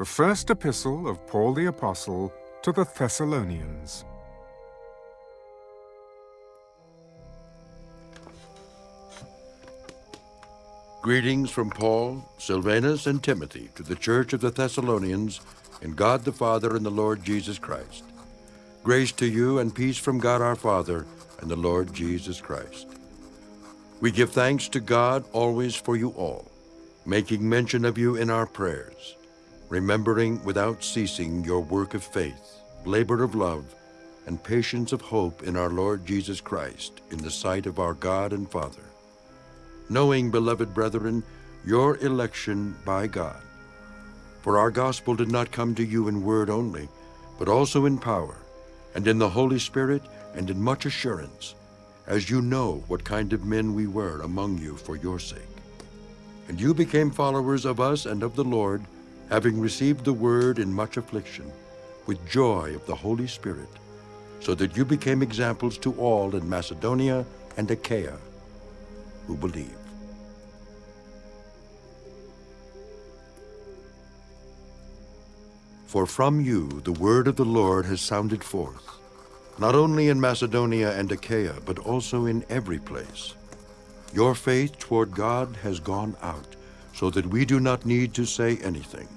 The first epistle of Paul the Apostle to the Thessalonians. Greetings from Paul, Silvanus, and Timothy to the church of the Thessalonians in God the Father and the Lord Jesus Christ. Grace to you and peace from God our Father and the Lord Jesus Christ. We give thanks to God always for you all, making mention of you in our prayers, remembering without ceasing your work of faith, labor of love, and patience of hope in our Lord Jesus Christ in the sight of our God and Father knowing, beloved brethren, your election by God. For our gospel did not come to you in word only, but also in power, and in the Holy Spirit, and in much assurance, as you know what kind of men we were among you for your sake. And you became followers of us and of the Lord, having received the word in much affliction, with joy of the Holy Spirit, so that you became examples to all in Macedonia and Achaia who believe. For from you the word of the Lord has sounded forth, not only in Macedonia and Achaia, but also in every place. Your faith toward God has gone out, so that we do not need to say anything.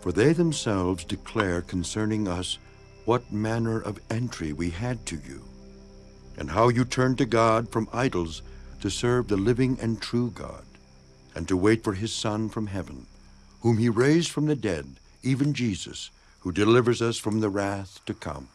For they themselves declare concerning us what manner of entry we had to you, and how you turned to God from idols to serve the living and true God, and to wait for his Son from heaven, whom he raised from the dead, even Jesus, who delivers us from the wrath to come.